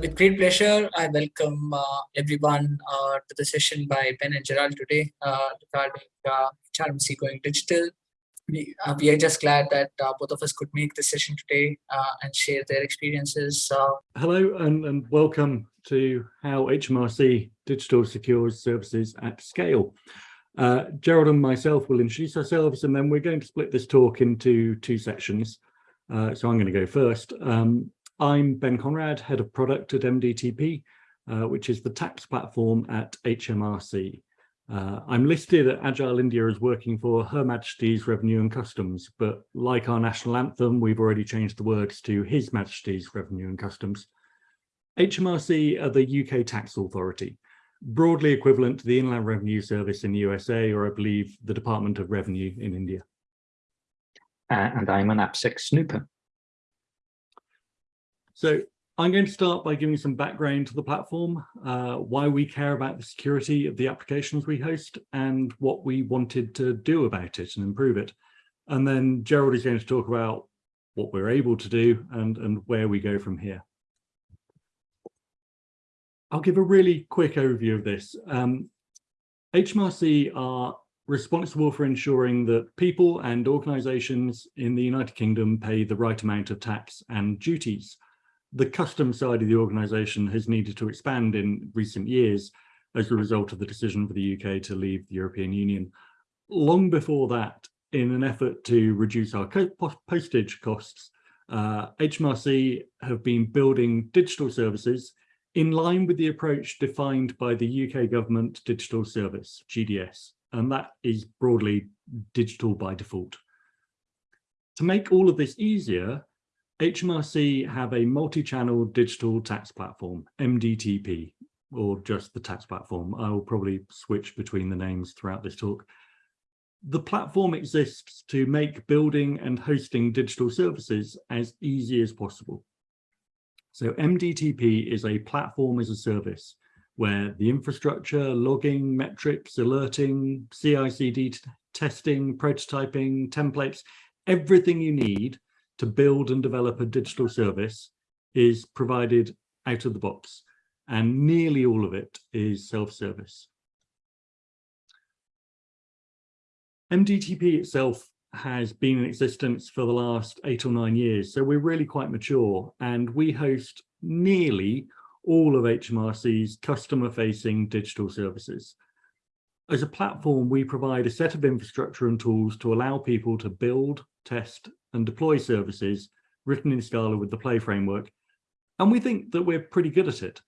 with great pleasure, I welcome uh, everyone uh, to the session by Ben and Gerald today uh, regarding uh, HRMC going digital. We, uh, we are just glad that uh, both of us could make this session today uh, and share their experiences. Hello and, and welcome to how HMRC Digital secures services at scale. Gerald and myself will introduce ourselves and then we're going to split this talk into two sections. so I'm going to go first. Um, I'm Ben Conrad, Head of Product at MDTP, uh, which is the tax platform at HMRC. Uh, I'm listed at Agile India as working for Her Majesty's Revenue and Customs, but like our national anthem, we've already changed the words to His Majesty's Revenue and Customs. HMRC are the UK tax authority, broadly equivalent to the Inland Revenue Service in the USA, or I believe the Department of Revenue in India. Uh, and I'm an AppSec snooper. So I'm going to start by giving some background to the platform, uh, why we care about the security of the applications we host and what we wanted to do about it and improve it. And then Gerald is going to talk about what we're able to do and, and where we go from here. I'll give a really quick overview of this. Um, HMRC are responsible for ensuring that people and organisations in the United Kingdom pay the right amount of tax and duties the custom side of the organisation has needed to expand in recent years as a result of the decision for the UK to leave the European Union. Long before that, in an effort to reduce our postage costs, uh, HMRC have been building digital services in line with the approach defined by the UK Government Digital Service, GDS, and that is broadly digital by default. To make all of this easier, HMRC have a multi-channel digital tax platform, MDTP, or just the tax platform. I will probably switch between the names throughout this talk. The platform exists to make building and hosting digital services as easy as possible. So MDTP is a platform as a service where the infrastructure, logging, metrics, alerting, CI/CD testing, prototyping, templates, everything you need to build and develop a digital service is provided out of the box and nearly all of it is self-service. MDTP itself has been in existence for the last eight or nine years, so we're really quite mature and we host nearly all of HMRC's customer-facing digital services. As a platform, we provide a set of infrastructure and tools to allow people to build, test and deploy services written in Scala with the Play framework. And we think that we're pretty good at it.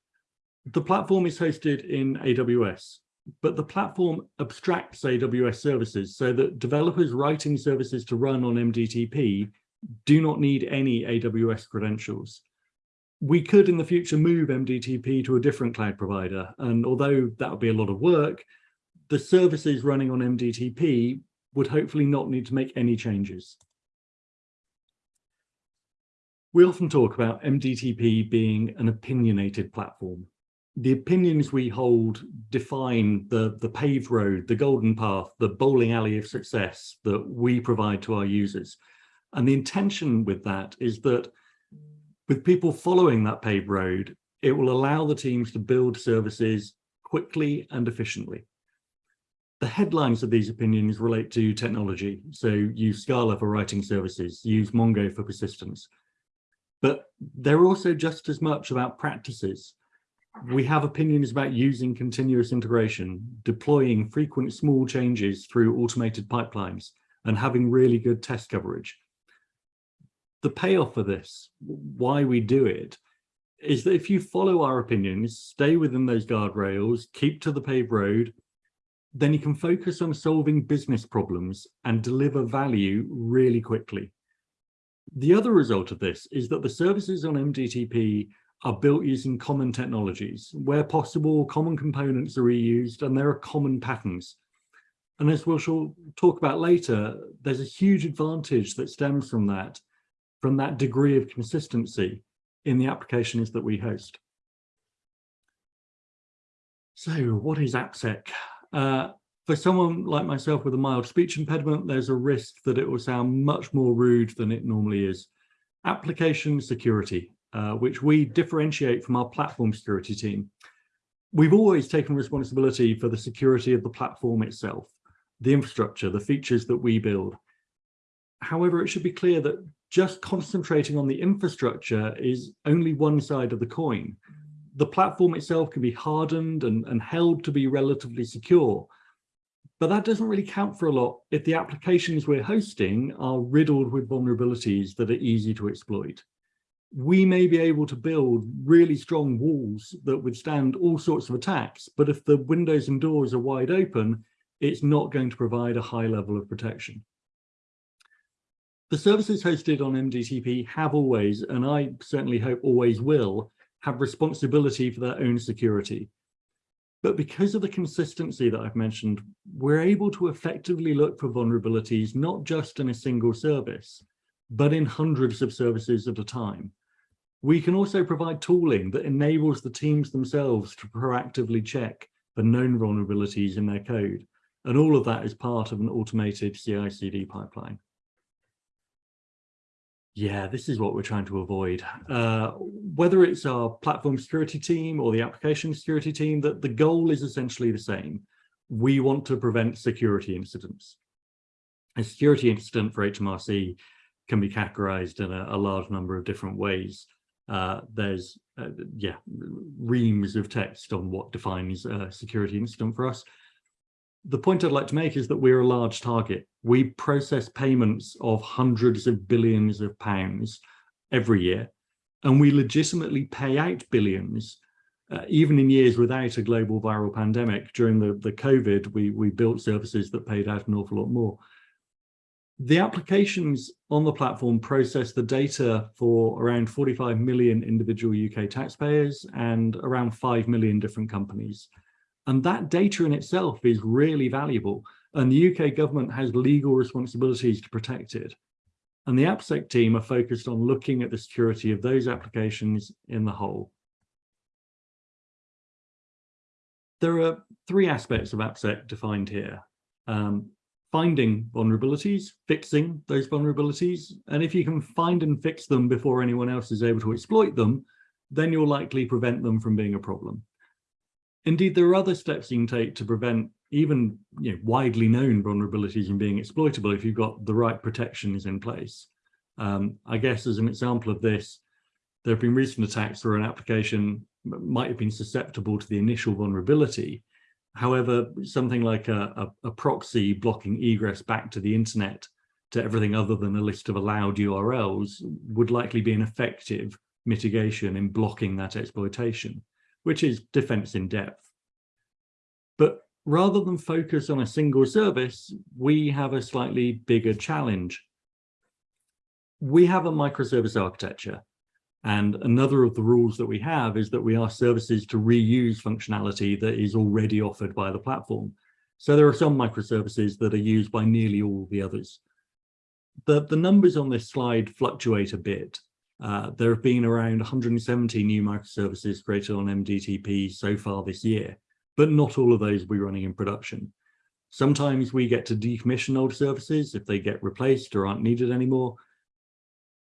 The platform is hosted in AWS, but the platform abstracts AWS services so that developers writing services to run on MDTP do not need any AWS credentials. We could in the future move MDTP to a different cloud provider. And although that would be a lot of work, the services running on MDTP would hopefully not need to make any changes. We often talk about MDTP being an opinionated platform. The opinions we hold define the, the paved road, the golden path, the bowling alley of success that we provide to our users. And the intention with that is that with people following that paved road, it will allow the teams to build services quickly and efficiently. The headlines of these opinions relate to technology. So use Scala for writing services, use Mongo for persistence, but they're also just as much about practices. We have opinions about using continuous integration, deploying frequent small changes through automated pipelines, and having really good test coverage. The payoff for this, why we do it, is that if you follow our opinions, stay within those guardrails, keep to the paved road, then you can focus on solving business problems and deliver value really quickly. The other result of this is that the services on MDTP are built using common technologies. Where possible, common components are reused and there are common patterns. And as we'll talk about later, there's a huge advantage that stems from that, from that degree of consistency in the applications that we host. So what is AppSec? Uh, for someone like myself with a mild speech impediment, there's a risk that it will sound much more rude than it normally is. Application security. uh, which we differentiate from our platform security team. We've always taken responsibility for the security of the platform itself, the infrastructure, the features that we build. However, it should be clear that just concentrating on the infrastructure is only one side of the coin. The platform itself can be hardened and, and held to be relatively secure, but that doesn't really count for a lot if the applications we're hosting are riddled with vulnerabilities that are easy to exploit. We may be able to build really strong walls that withstand all sorts of attacks, but if the windows and doors are wide open, it's not going to provide a high level of protection. The services hosted on MDTP have always, and I certainly hope always will, have responsibility for their own security. But because of the consistency that I've mentioned, we're able to effectively look for vulnerabilities, not just in a single service, but in hundreds of services at a time. We can also provide tooling that enables the teams themselves to proactively check for known vulnerabilities in their code. And all of that is part of an automated CI/CD pipeline. Yeah, this is what we're trying to avoid. Uh, whether it's our platform security team or the application security team, that the goal is essentially the same. We want to prevent security incidents. A security incident for HMRC can be categorized in a, a large number of different ways. Uh, there's, uh, yeah, reams of text on what defines a security incident for us the point I'd like to make is that we're a large target. We process payments of hundreds of billions of pounds every year, and we legitimately pay out billions, uh, even in years without a global viral pandemic. During the, the COVID, we, we built services that paid out an awful lot more. The applications on the platform process the data for around 45 million individual UK taxpayers and around 5 million different companies. And that data in itself is really valuable. And the UK government has legal responsibilities to protect it. And the AppSec team are focused on looking at the security of those applications in the whole. There are three aspects of AppSec defined here. Um, finding vulnerabilities, fixing those vulnerabilities, and if you can find and fix them before anyone else is able to exploit them, then you'll likely prevent them from being a problem. Indeed, there are other steps you can take to prevent even you know, widely known vulnerabilities from being exploitable if you've got the right protections in place. Um, I guess as an example of this, there have been recent attacks where an application might have been susceptible to the initial vulnerability. However, something like a, a, a proxy blocking egress back to the internet to everything other than a list of allowed URLs would likely be an effective mitigation in blocking that exploitation which is defense in depth. But rather than focus on a single service, we have a slightly bigger challenge. We have a microservice architecture. And another of the rules that we have is that we ask services to reuse functionality that is already offered by the platform. So there are some microservices that are used by nearly all the others. The, the numbers on this slide fluctuate a bit. Uh, there have been around 170 new microservices created on MDTP so far this year, but not all of those will be running in production. Sometimes we get to decommission old services if they get replaced or aren't needed anymore.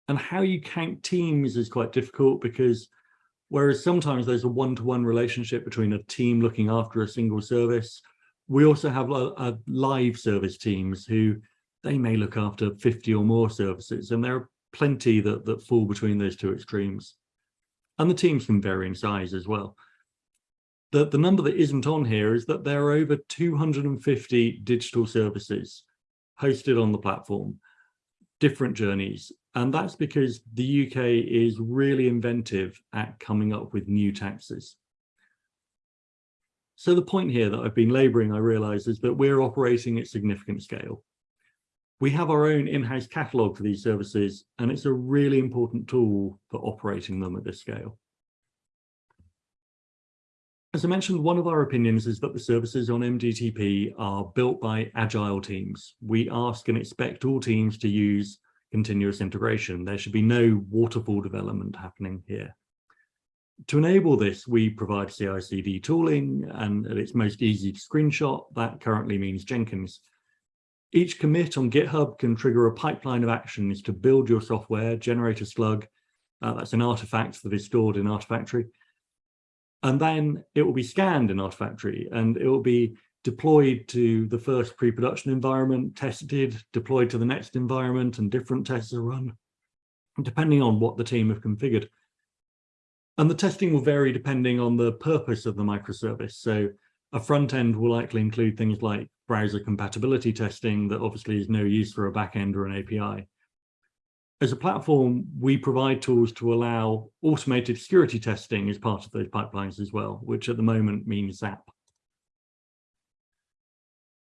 And how you count teams is quite difficult because whereas sometimes there's a one-to-one -one relationship between a team looking after a single service, we also have a, a live service teams who they may look after 50 or more services and there are plenty that, that fall between those two extremes. And the teams can vary in size as well. The, the number that isn't on here is that there are over 250 digital services hosted on the platform, different journeys. And that's because the UK is really inventive at coming up with new taxes. So the point here that I've been laboring, I realize, is that we're operating at significant scale. We have our own in-house catalog for these services, and it's a really important tool for operating them at this scale. As I mentioned, one of our opinions is that the services on MDTP are built by agile teams. We ask and expect all teams to use continuous integration. There should be no waterfall development happening here. To enable this, we provide CI/CD tooling, and at its most easy to screenshot, that currently means Jenkins. Each commit on GitHub can trigger a pipeline of actions to build your software, generate a slug, Uh, that's an artifact that is stored in Artifactory. And then it will be scanned in Artifactory and it will be deployed to the first pre-production environment, tested, deployed to the next environment, and different tests are run, depending on what the team have configured. And the testing will vary depending on the purpose of the microservice. So a front end will likely include things like browser compatibility testing that obviously is no use for a backend or an API. As a platform, we provide tools to allow automated security testing as part of those pipelines as well, which at the moment means ZAP.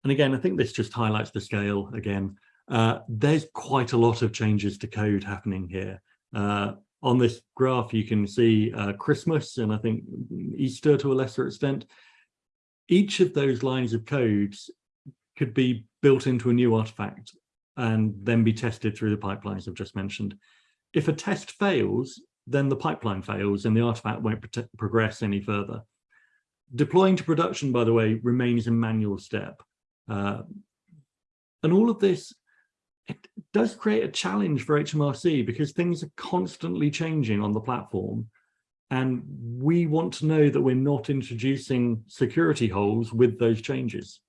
And again, I think this just highlights the scale again. Uh, there's quite a lot of changes to code happening here. Uh, on this graph, you can see uh, Christmas and I think Easter to a lesser extent. Each of those lines of codes could be built into a new artifact and then be tested through the pipelines I've just mentioned. If a test fails, then the pipeline fails and the artifact won't progress any further. Deploying to production, by the way, remains a manual step. Uh, and all of this, it does create a challenge for HMRC because things are constantly changing on the platform. And we want to know that we're not introducing security holes with those changes.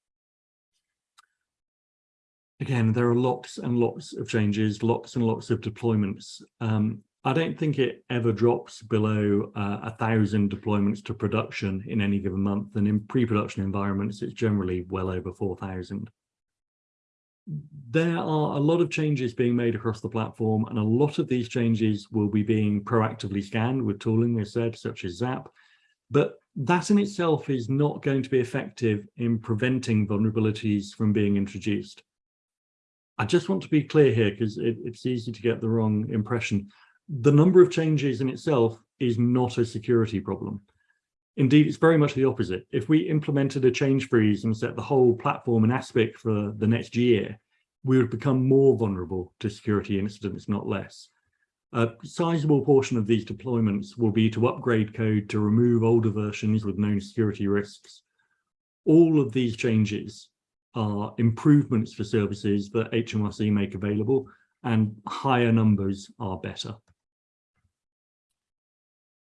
Again, there are lots and lots of changes, lots and lots of deployments. Um, I don't think it ever drops below uh, a thousand deployments to production in any given month. And in pre-production environments, it's generally well over 4,000. There are a lot of changes being made across the platform, and a lot of these changes will be being proactively scanned with tooling, as said, such as ZAP. But that in itself is not going to be effective in preventing vulnerabilities from being introduced. I just want to be clear here because it, it's easy to get the wrong impression the number of changes in itself is not a security problem. Indeed, it's very much the opposite. If we implemented a change freeze and set the whole platform in ASPIC for the next year, we would become more vulnerable to security incidents, not less. A sizable portion of these deployments will be to upgrade code to remove older versions with known security risks. All of these changes are improvements for services that HMRC make available and higher numbers are better.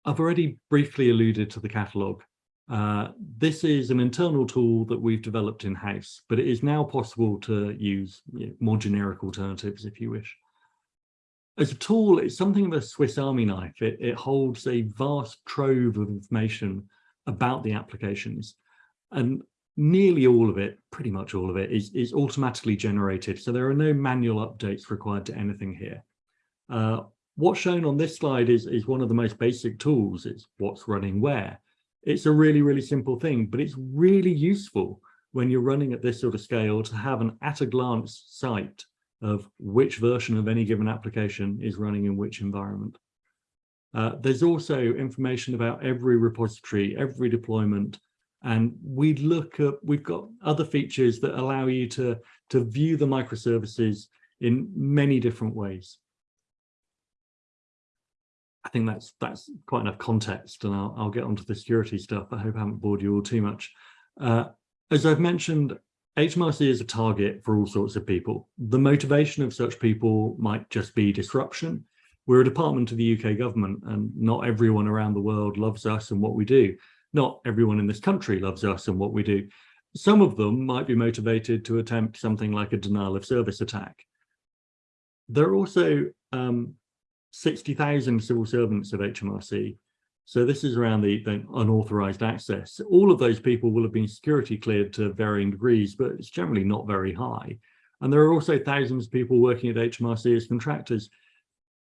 I've already briefly alluded to the catalogue. Uh, this is an internal tool that we've developed in-house, but it is now possible to use you know, more generic alternatives if you wish. As a tool, it's something of a Swiss Army knife. It, it holds a vast trove of information about the applications and nearly all of it, pretty much all of it, is, is automatically generated. So there are no manual updates required to anything here. Uh, What's shown on this slide is, is one of the most basic tools. It's what's running where. It's a really, really simple thing, but it's really useful when you're running at this sort of scale to have an at a glance sight of which version of any given application is running in which environment. Uh, there's also information about every repository, every deployment, and we look at, we've got other features that allow you to, to view the microservices in many different ways. I think that's that's quite enough context, and I'll, I'll get onto the security stuff. I hope I haven't bored you all too much. Uh, as I've mentioned, HMRC is a target for all sorts of people. The motivation of such people might just be disruption. We're a department of the UK government, and not everyone around the world loves us and what we do. Not everyone in this country loves us and what we do. Some of them might be motivated to attempt something like a denial of service attack. There are also um, 60,000 civil servants of HMRC. So this is around the, the, unauthorized access. All of those people will have been security cleared to varying degrees, but it's generally not very high. And there are also thousands of people working at HMRC as contractors.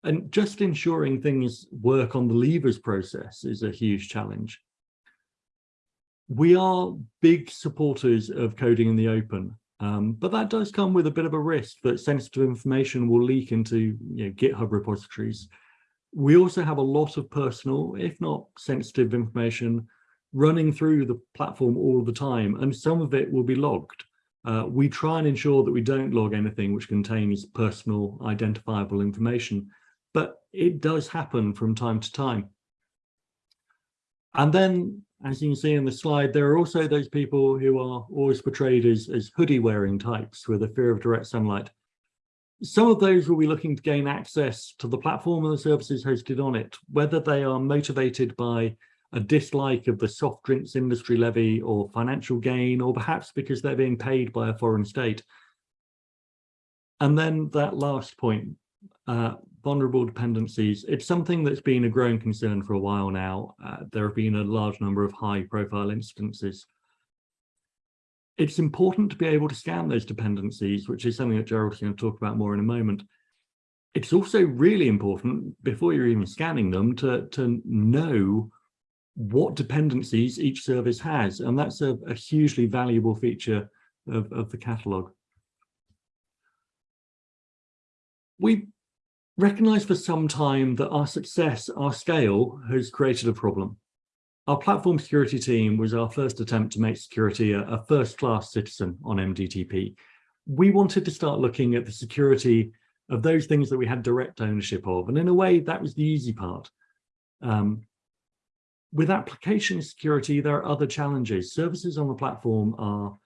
And just ensuring things work on the levers process is a huge challenge. We are big supporters of coding in the open. Um, but that does come with a bit of a risk that sensitive information will leak into you know, GitHub repositories. We also have a lot of personal, if not sensitive information running through the platform all the time, and some of it will be logged. Uh, we try and ensure that we don't log anything which contains personal identifiable information, but it does happen from time to time. And then as you can see in the slide, there are also those people who are always portrayed as, as hoodie wearing types with a fear of direct sunlight. Some of those will be looking to gain access to the platform and the services hosted on it, whether they are motivated by a dislike of the soft drinks industry levy or financial gain, or perhaps because they're being paid by a foreign state. And then that last point, uh, vulnerable dependencies, it's something that's been a growing concern for a while now. Uh, there have been a large number of high profile instances. It's important to be able to scan those dependencies, which is something that Gerald's going to talk about more in a moment. It's also really important before you're even scanning them to, to know what dependencies each service has. And that's a, a hugely valuable feature of, of the catalog. We recognized for some time that our success, our scale has created a problem. Our platform security team was our first attempt to make security a, a first-class citizen on MDTP. We wanted to start looking at the security of those things that we had direct ownership of. And in a way, that was the easy part. Um, with application security, there are other challenges. Services on the platform are,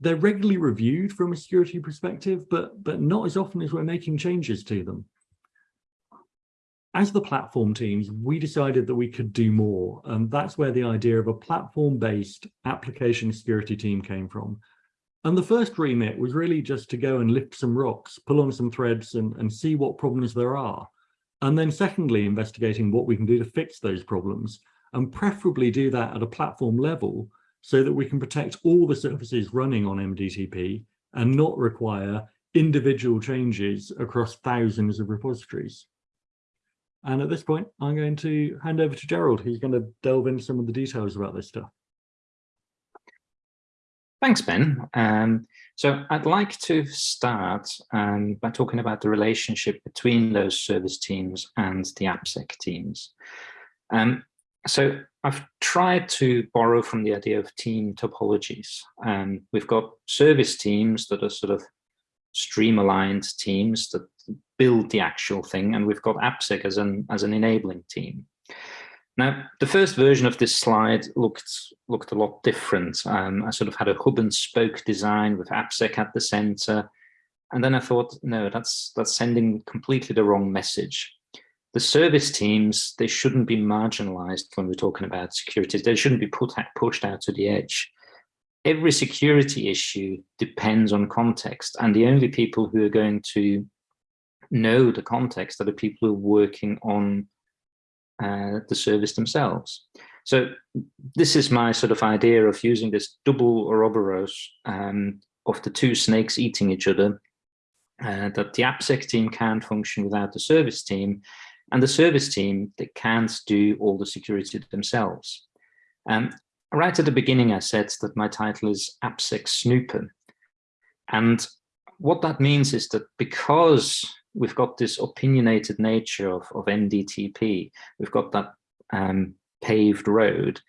they're regularly reviewed from a security perspective, but, but not as often as we're making changes to them as the platform teams, we decided that we could do more. And that's where the idea of a platform-based application security team came from. And the first remit was really just to go and lift some rocks, pull on some threads and, and see what problems there are. And then secondly, investigating what we can do to fix those problems and preferably do that at a platform level so that we can protect all the services running on MDTP and not require individual changes across thousands of repositories. And at this point, I'm going to hand over to Gerald, who's going to delve into some of the details about this stuff. Thanks, Ben. Um, so I'd like to start um, by talking about the relationship between those service teams and the AppSec teams. Um, so I've tried to borrow from the idea of team topologies. Um, we've got service teams that are sort of stream-aligned teams that build the actual thing, and we've got AppSec as an as an enabling team. Now, the first version of this slide looked looked a lot different. Um, I sort of had a hub and spoke design with AppSec at the center, and then I thought, no, that's that's sending completely the wrong message. The service teams they shouldn't be marginalized when we're talking about security. They shouldn't be put pushed out to the edge every security issue depends on context and the only people who are going to know the context are the people who are working on uh, the service themselves. So this is my sort of idea of using this double Ouroboros um, of the two snakes eating each other, uh, that the AppSec team can't function without the service team, and the service team, they can't do all the security themselves. Um, right at the beginning, I said that my title is AppSec Snooper. And what that means is that because we've got this opinionated nature of, of MDTP, we've got that um, paved road,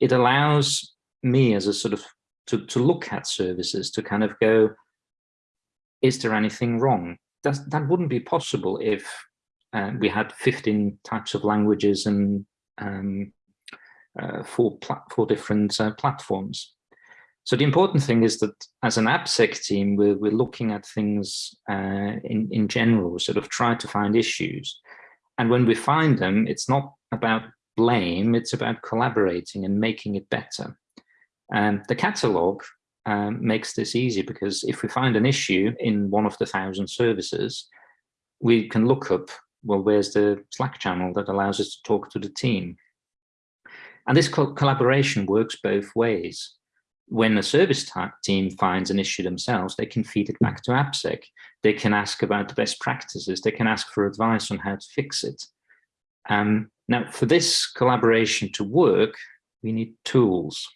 it allows me as a sort of, to, to look at services, to kind of go, is there anything wrong? That, that wouldn't be possible if uh, we had 15 types of languages and um, uh, four different uh, platforms. So the important thing is that as an AppSec team, we're, we're looking at things uh, in, in general, sort of try to find issues. And when we find them, it's not about blame, it's about collaborating and making it better. And the catalog um, makes this easy because if we find an issue in one of the thousand services, we can look up, well, where's the Slack channel that allows us to talk to the team? And this co collaboration works both ways when a service team finds an issue themselves, they can feed it back to AppSec. They can ask about the best practices. They can ask for advice on how to fix it. Um, now, for this collaboration to work, we need tools.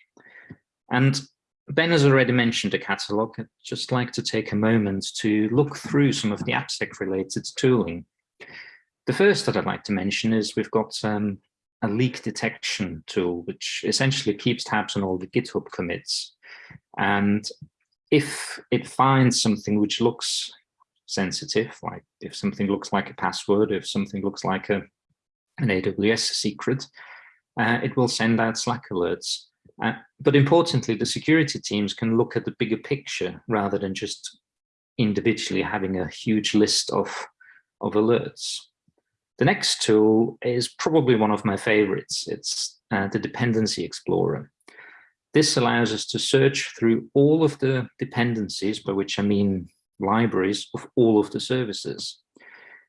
And Ben has already mentioned a catalog. I'd just like to take a moment to look through some of the AppSec related tooling. The first that I'd like to mention is we've got um, a leak detection tool, which essentially keeps tabs on all the GitHub commits. And if it finds something which looks sensitive, like if something looks like a password, if something looks like a, an AWS secret, uh, it will send out Slack alerts. Uh, but importantly, the security teams can look at the bigger picture rather than just individually having a huge list of, of alerts. The next tool is probably one of my favorites. It's uh, the Dependency Explorer. This allows us to search through all of the dependencies, by which I mean libraries of all of the services.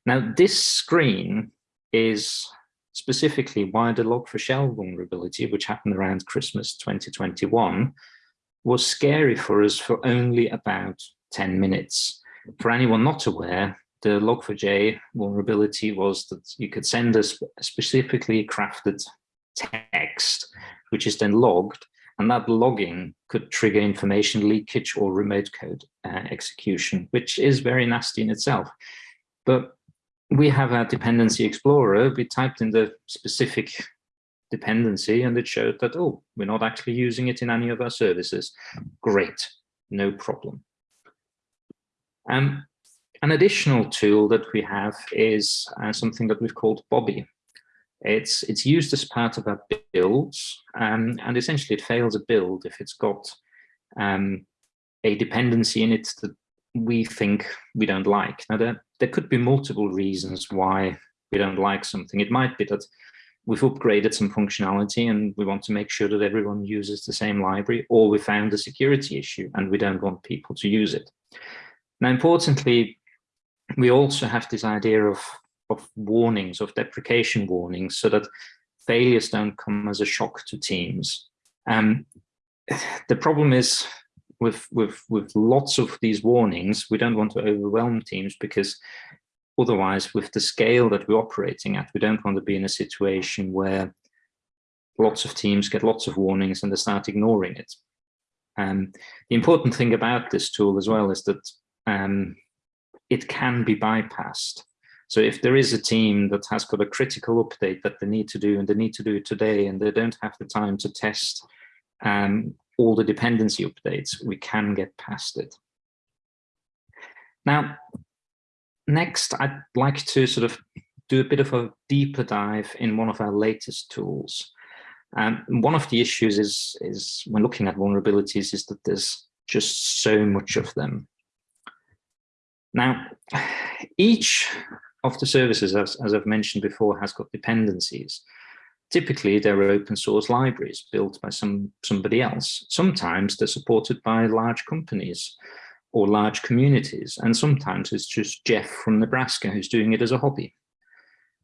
Now, this screen is specifically why the Log4Shell vulnerability, which happened around Christmas 2021, was scary for us for only about 10 minutes. For anyone not aware, the Log4j vulnerability was that you could send a specifically crafted text, which is then logged, and that logging could trigger information leakage or remote code uh, execution, which is very nasty in itself. But we have our dependency explorer. We typed in the specific dependency and it showed that, oh, we're not actually using it in any of our services. Great, no problem. Um, an additional tool that we have is uh, something that we've called Bobby. It's, it's used as part of our builds, um, and essentially it fails a build if it's got um, a dependency in it that we think we don't like. Now, there, there could be multiple reasons why we don't like something. It might be that we've upgraded some functionality and we want to make sure that everyone uses the same library, or we found a security issue and we don't want people to use it. Now, importantly, we also have this idea of, of warnings, of deprecation warnings, so that failures don't come as a shock to teams. Um, the problem is with, with, with lots of these warnings, we don't want to overwhelm teams because otherwise with the scale that we're operating at, we don't want to be in a situation where lots of teams get lots of warnings and they start ignoring it. Um, the important thing about this tool as well is that um, it can be bypassed. So if there is a team that has got a critical update that they need to do and they need to do it today and they don't have the time to test um, all the dependency updates, we can get past it. Now, next, I'd like to sort of do a bit of a deeper dive in one of our latest tools. Um, one of the issues is, is when looking at vulnerabilities is that there's just so much of them. Now, each of the services, as, as I've mentioned before, has got dependencies. Typically, they're open source libraries built by some somebody else. Sometimes they're supported by large companies or large communities, and sometimes it's just Jeff from Nebraska who's doing it as a hobby.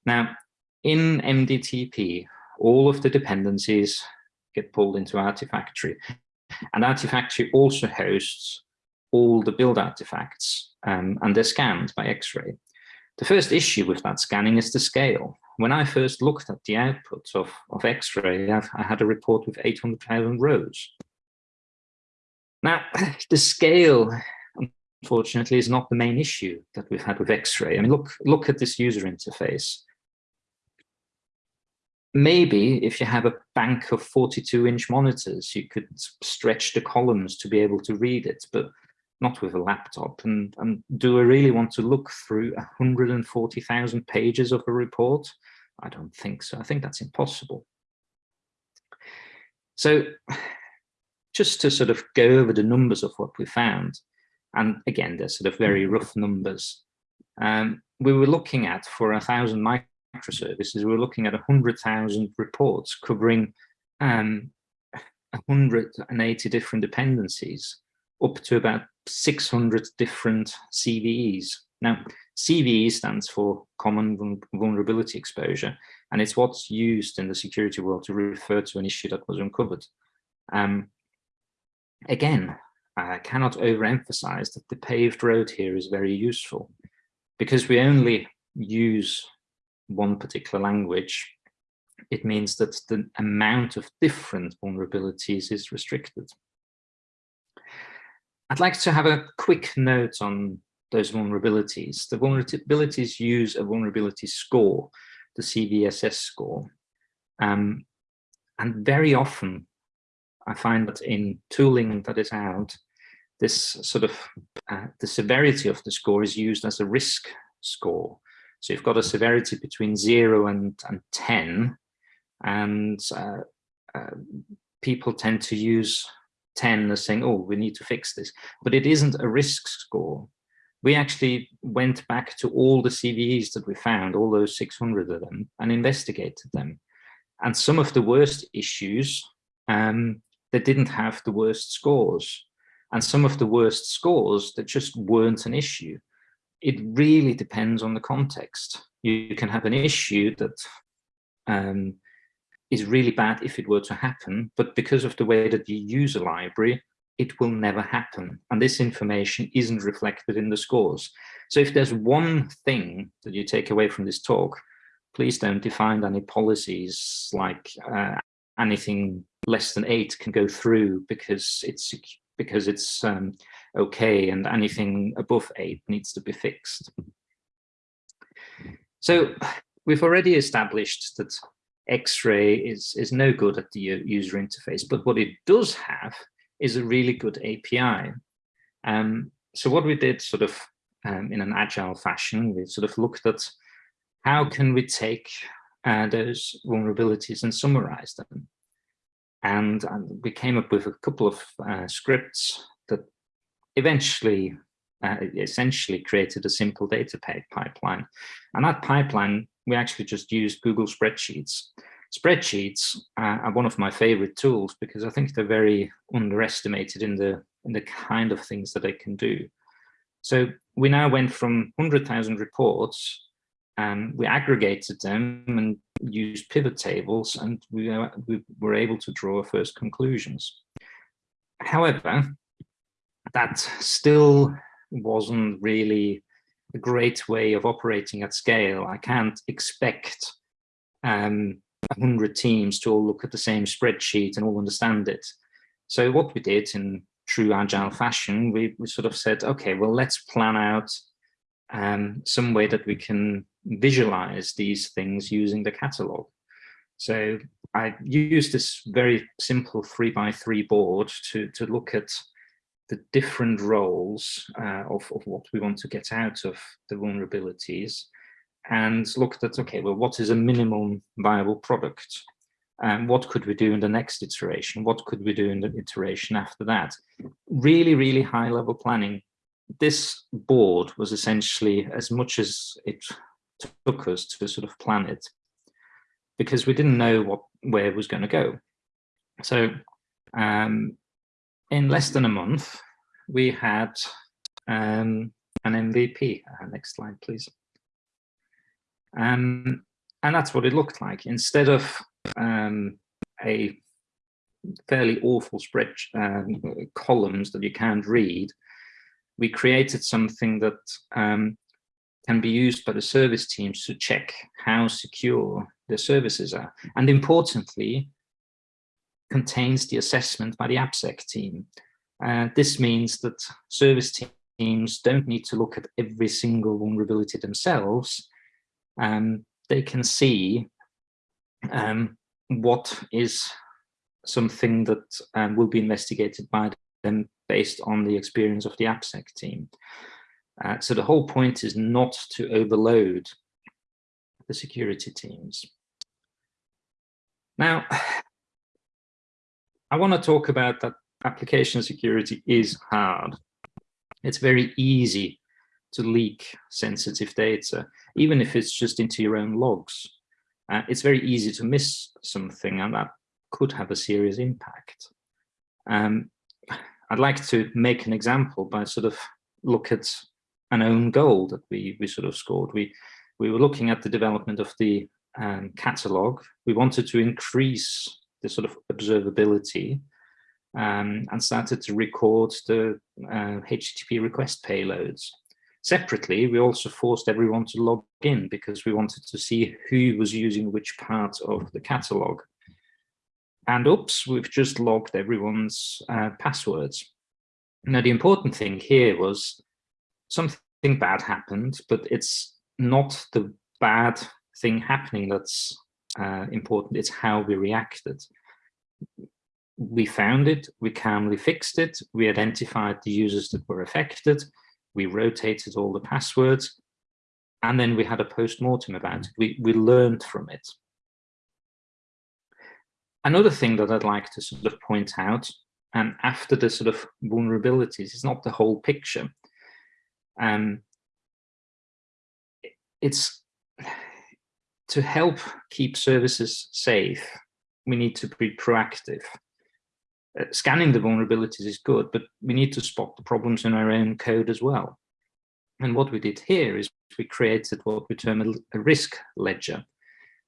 Now, in MDTP, all of the dependencies get pulled into Artifactory, and Artifactory also hosts all the build artifacts um, and they're scanned by X-ray. The first issue with that scanning is the scale. When I first looked at the output of, of X-ray, I had a report with 800,000 rows. Now, the scale, unfortunately, is not the main issue that we've had with X-ray. I mean, look, look at this user interface. Maybe if you have a bank of 42 inch monitors, you could stretch the columns to be able to read it, but not with a laptop. And, and do I really want to look through 140,000 pages of a report? I don't think so. I think that's impossible. So just to sort of go over the numbers of what we found, and again, they're sort of very rough numbers. Um, we were looking at for a thousand microservices, we were looking at 100,000 reports covering um, 180 different dependencies up to about 600 different CVEs. Now, CVE stands for Common Vulnerability Exposure, and it's what's used in the security world to refer to an issue that was uncovered. Um, again, I cannot overemphasize that the paved road here is very useful because we only use one particular language. It means that the amount of different vulnerabilities is restricted. I'd like to have a quick note on those vulnerabilities. The vulnerabilities use a vulnerability score, the CVSS score. Um, and very often I find that in tooling that is out, this sort of, uh, the severity of the score is used as a risk score. So you've got a severity between zero and, and 10, and uh, uh, people tend to use 10 as saying, oh, we need to fix this. But it isn't a risk score. we actually went back to all the CVEs that we found, all those 600 of them, and investigated them. And some of the worst issues, um, they didn't have the worst scores. And some of the worst scores that just weren't an issue. It really depends on the context. You can have an issue that um, is really bad if it were to happen, but because of the way that you use a library, it will never happen. And this information isn't reflected in the scores. So if there's one thing that you take away from this talk, please don't define any policies like uh, anything less than eight can go through because it's because it's um, okay and anything above eight needs to be fixed. So we've already established that X-ray is, is no good at the user interface, but what it does have is a really good API. Um, so what we did sort of um, in an agile fashion, we sort of looked at how can we take uh, those vulnerabilities and summarize them. And, and, we came up with a couple of uh, scripts that eventually, uh, essentially created a simple data pipeline. And that pipeline, we actually just used Google Spreadsheets. Spreadsheets are one of my favorite tools because I think they're very underestimated in the in the kind of things that they can do. So we now went from 100,000 reports and we aggregated them and used pivot tables and we, we were able to draw first conclusions. However, that still wasn't really a great way of operating at scale. I can't expect um, 100 teams to all look at the same spreadsheet and all understand it. So what we did in true agile fashion, we, we sort of said, okay, well, let's plan out um, some way that we can visualize these things using the catalog. So I used this very simple three by three board to, to look at the different roles uh, of, of what we want to get out of the vulnerabilities and looked at, okay, well, what is a minimum viable product? And what could we do in the next iteration? What could we do in the iteration after that? Really, really high level planning. This board was essentially as much as it took us to sort of plan it because we didn't know what where it was going to go. So um, in less than a month, we had um, an MVP. Uh, next slide, please. Um, and that's what it looked like. Instead of um, a fairly awful spread um, columns that you can't read, we created something that um, can be used by the service teams to check how secure the services are. And importantly, contains the assessment by the AppSec team. Uh, this means that service teams don't need to look at every single vulnerability themselves, um, they can see um, what is something that um, will be investigated by them based on the experience of the AppSec team. Uh, so the whole point is not to overload the security teams. Now, I want to talk about that application security is hard. It's very easy to leak sensitive data, even if it's just into your own logs. Uh, it's very easy to miss something and that could have a serious impact. Um, I'd like to make an example by sort of look at an own goal that we, we sort of scored. We, we were looking at the development of the um, catalog. We wanted to increase the sort of observability um, and started to record the uh, HTTP request payloads. Separately, we also forced everyone to log in because we wanted to see who was using which part of the catalog. And oops, we've just logged everyone's uh, passwords. Now, the important thing here was something bad happened, but it's not the bad thing happening that's uh, important, it's how we reacted. We found it, we calmly fixed it, we identified the users that were affected, we rotated all the passwords, and then we had a post-mortem about it. We, we learned from it. Another thing that I'd like to sort of point out, and after the sort of vulnerabilities, is not the whole picture. Um, it's to help keep services safe, we need to be proactive. Uh, scanning the vulnerabilities is good, but we need to spot the problems in our own code as well. And what we did here is we created what we term a, a risk ledger,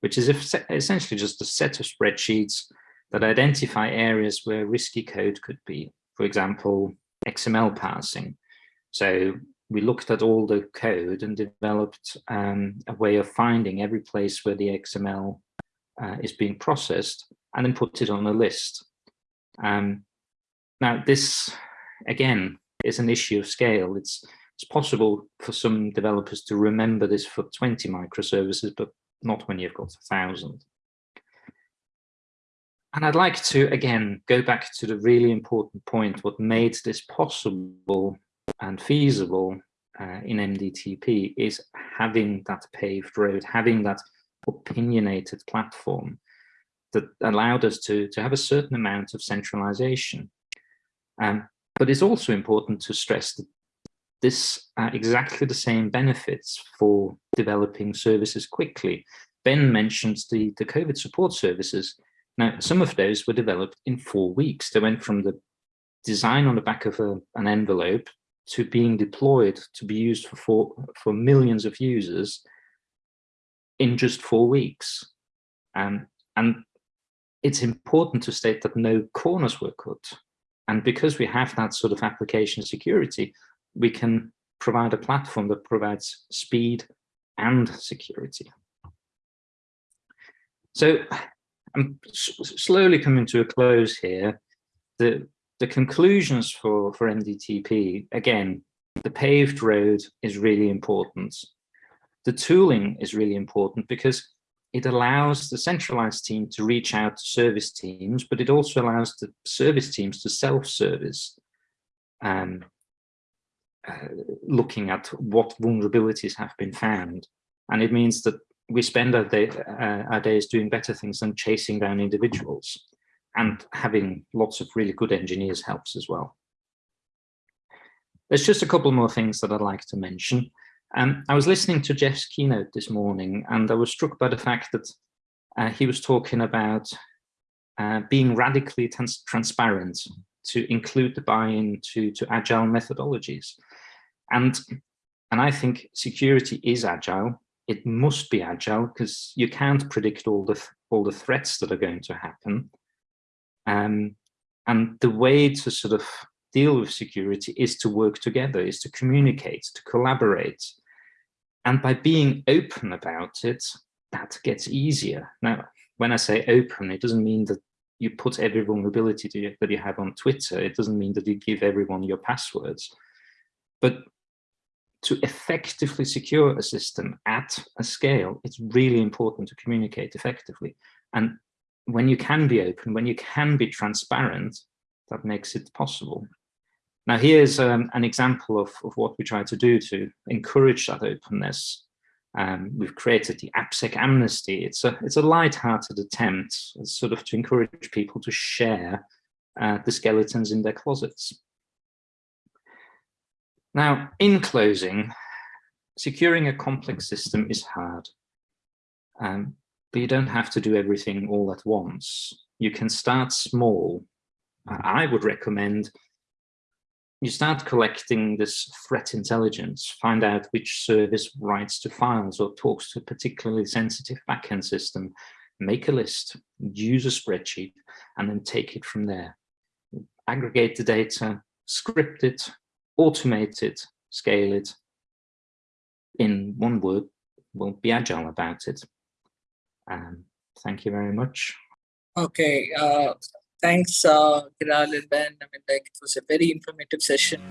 which is essentially just a set of spreadsheets that identify areas where risky code could be. For example, XML parsing. So we looked at all the code and developed um, a way of finding every place where the XML uh, is being processed and then put it on a list. Um, now this, again, is an issue of scale. It's, it's possible for some developers to remember this for 20 microservices, but not when you've got a thousand. And I'd like to, again, go back to the really important point, what made this possible and feasible uh, in MDTP is having that paved road, having that opinionated platform that allowed us to, to have a certain amount of centralization. Um, but it's also important to stress that this are exactly the same benefits for developing services quickly. Ben mentioned the, the COVID support services. Now, some of those were developed in four weeks. They went from the design on the back of a, an envelope to being deployed to be used for, for, for millions of users in just four weeks. Um, and it's important to state that no corners were cut. And because we have that sort of application security, we can provide a platform that provides speed and security. So I'm slowly coming to a close here. The, the conclusions for, for MDTP, again, the paved road is really important. The tooling is really important because it allows the centralized team to reach out to service teams, but it also allows the service teams to self-service, um, uh, looking at what vulnerabilities have been found. And it means that we spend our, day, uh, our days doing better things than chasing down individuals and having lots of really good engineers helps as well. There's just a couple more things that I'd like to mention. Um, I was listening to Jeff's keynote this morning and I was struck by the fact that uh, he was talking about uh, being radically trans transparent to include the buy-in to, to agile methodologies. And, and I think security is agile. It must be agile because you can't predict all the, all the threats that are going to happen. Um, and the way to sort of deal with security is to work together, is to communicate, to collaborate. And by being open about it, that gets easier. Now, when I say open, it doesn't mean that you put every vulnerability that you have on Twitter. It doesn't mean that you give everyone your passwords. But to effectively secure a system at a scale, it's really important to communicate effectively. And when you can be open, when you can be transparent, that makes it possible. Now, here's um, an example of, of what we try to do to encourage that openness. Um, we've created the AppSec Amnesty. It's a, it's a light-hearted attempt sort of to encourage people to share uh, the skeletons in their closets. Now, in closing, securing a complex system is hard. Um, but you don't have to do everything all at once. You can start small. I would recommend you start collecting this threat intelligence, find out which service writes to files or talks to a particularly sensitive backend system, make a list, use a spreadsheet, and then take it from there. Aggregate the data, script it, automate it, scale it. In one word, we'll be agile about it. Um, thank you very much. Okay, uh, thanks, uh, Kiral and Ben. I mean, like, it was a very informative session.